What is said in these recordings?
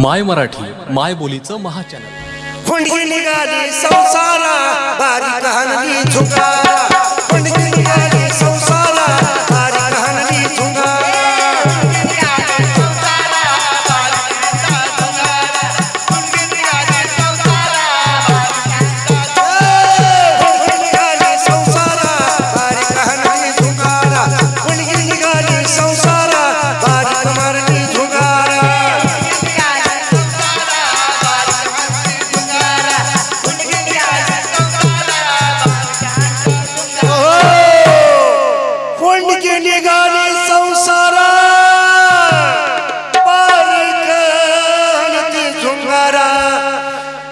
माय मराठी माय बोलीचं महाचॅनल.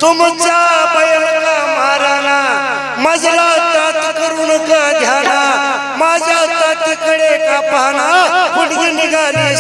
तुमचा बैल का माराना. मजला तात करून का ध्याना. माझ्या तातीकडे का पाहना कोंडकी निघाली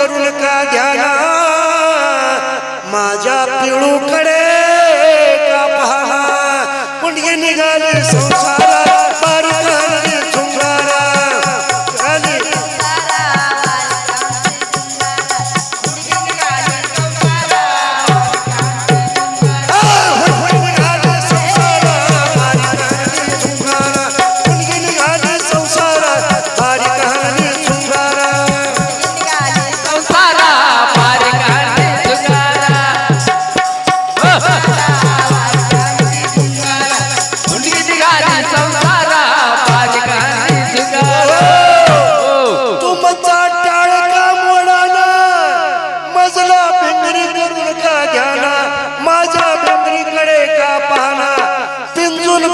पिळू करून का घ्याना माझ्या पिळूकडे का पहा? पुण्य निघाले संसार.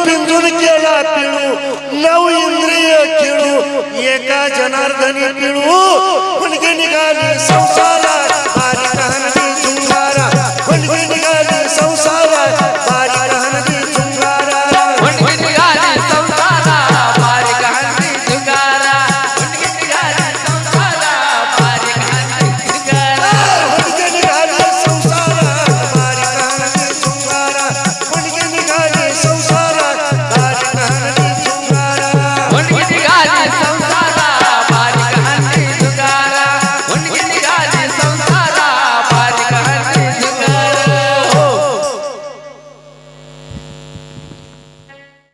पिंजून केला पिळू नऊ इंद्रिय खेळू एका जनार्दनी पिळू मुलगी निघाली संसार